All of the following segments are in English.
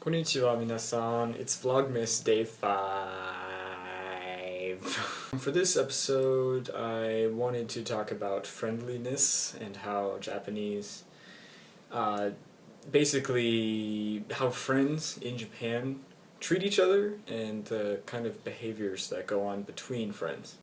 Konnichiwa minasan, it's Vlogmas Day 5. For this episode, I wanted to talk about friendliness and how Japanese, uh, basically how friends in Japan treat each other and the kind of behaviors that go on between friends.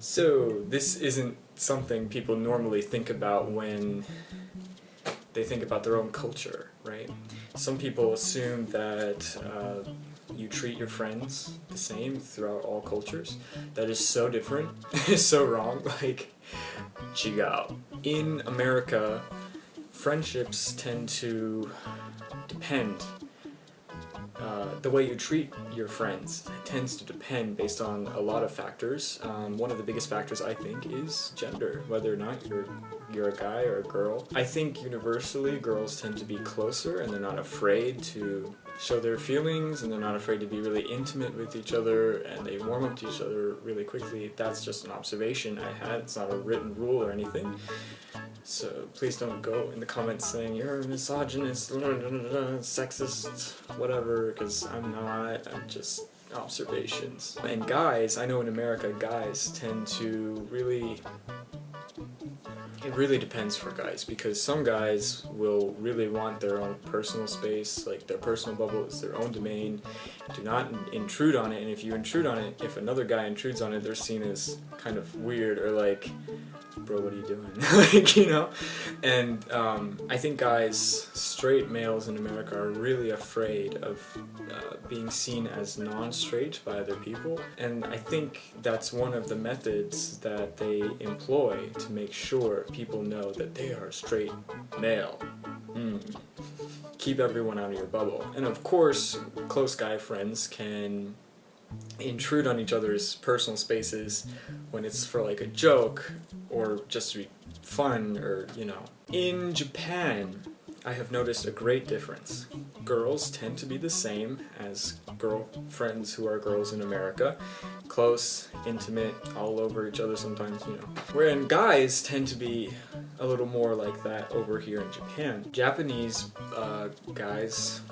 So, this isn't something people normally think about when they think about their own culture, right? Some people assume that uh, you treat your friends the same throughout all cultures. That is so different. it's so wrong. Like, chigao. In America, friendships tend to depend uh, the way you treat your friends tends to depend based on a lot of factors. Um, one of the biggest factors I think is gender, whether or not you're you're a guy or a girl. I think universally girls tend to be closer and they're not afraid to show their feelings and they're not afraid to be really intimate with each other and they warm up to each other really quickly. That's just an observation I had. It's not a written rule or anything. So please don't go in the comments saying you're a misogynist, sexist, whatever, because I'm not. I'm just observations. And guys, I know in America guys tend to really it really depends for guys because some guys will really want their own personal space, like their personal bubble is their own domain. Do not intrude on it, and if you intrude on it, if another guy intrudes on it, they're seen as kind of weird or like bro, what are you doing? like, you know? And um, I think guys, straight males in America are really afraid of uh, being seen as non-straight by other people. And I think that's one of the methods that they employ to make sure people know that they are straight male. Mm. Keep everyone out of your bubble. And of course, close guy friends can intrude on each other's personal spaces when it's for like a joke or just to be fun or you know. In Japan, I have noticed a great difference. Girls tend to be the same as girlfriends who are girls in America. Close, intimate, all over each other sometimes, you know. Wherein guys tend to be a little more like that over here in Japan. Japanese uh, guys,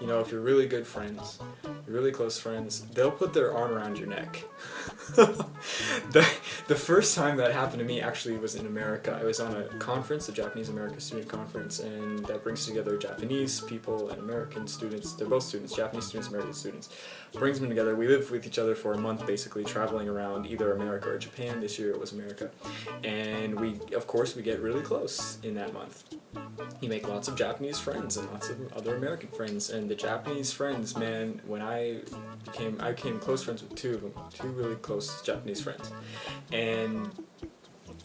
you know, if you're really good friends, really close friends, they'll put their arm around your neck. the, the first time that happened to me actually was in America. I was on a conference, the Japanese American Student Conference, and that brings together Japanese people and American students. They're both students, Japanese students, American students. Brings them together. We live with each other for a month, basically traveling around either America or Japan. This year it was America. And we, of course, we get really close in that month. You make lots of Japanese friends and lots of other American friends. And the Japanese friends, man, when I became, I became close friends with two of them, two really close Japanese friends. And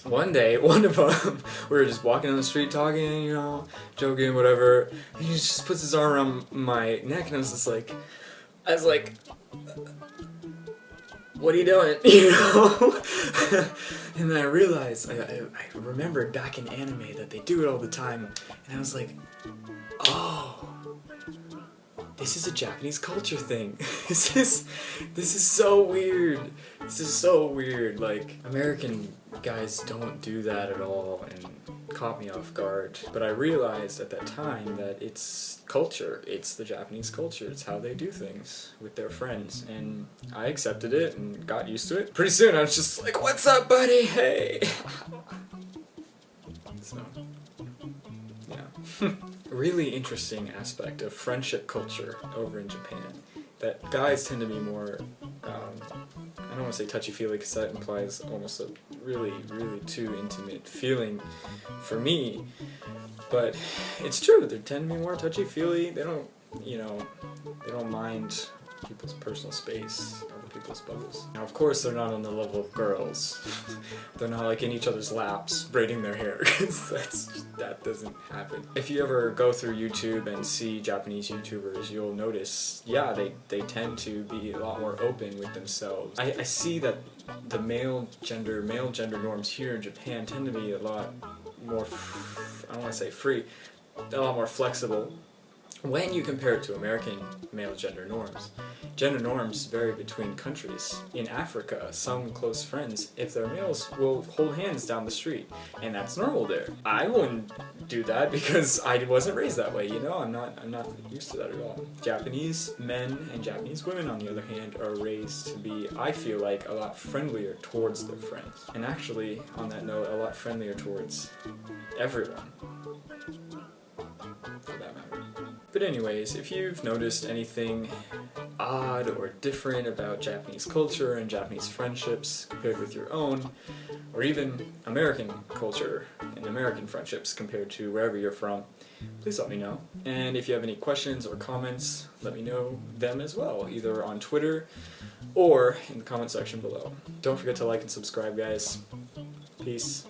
one day, one of them, we were just walking on the street talking, you know, joking, whatever. He just puts his arm around my neck, and I was just like, I was like, what are you doing? You know? and then I realized, I, I, I remembered back in anime that they do it all the time, and I was like, oh, this is a Japanese culture thing. this is, this is so weird. This is so weird. Like, American guys don't do that at all, and caught me off guard. But I realized at that time that it's culture. It's the Japanese culture. It's how they do things with their friends. And I accepted it and got used to it. Pretty soon I was just like, what's up, buddy? Hey! so, yeah. really interesting aspect of friendship culture over in Japan. That guys tend to be more, um, I don't want to say touchy-feely because that implies almost a really, really too intimate feeling for me. But it's true, they tend to be more touchy-feely. They don't, you know, they don't mind people's personal space, other people's bubbles. Now, of course, they're not on the level of girls. they're not like in each other's laps braiding their hair, because that doesn't happen. If you ever go through YouTube and see Japanese YouTubers, you'll notice, yeah, they, they tend to be a lot more open with themselves. I, I see that the male gender, male gender norms here in Japan tend to be a lot more, I don't want to say free, a lot more flexible when you compare it to American male gender norms, gender norms vary between countries. In Africa, some close friends, if they're males, will hold hands down the street, and that's normal there. I wouldn't do that because I wasn't raised that way, you know? I'm not I'm not used to that at all. Japanese men and Japanese women on the other hand are raised to be I feel like a lot friendlier towards their friends. And actually, on that note, a lot friendlier towards everyone. For that matter. But anyways, if you've noticed anything odd or different about Japanese culture and Japanese friendships compared with your own, or even American culture and American friendships compared to wherever you're from, please let me know. And if you have any questions or comments, let me know them as well, either on Twitter or in the comment section below. Don't forget to like and subscribe, guys. Peace.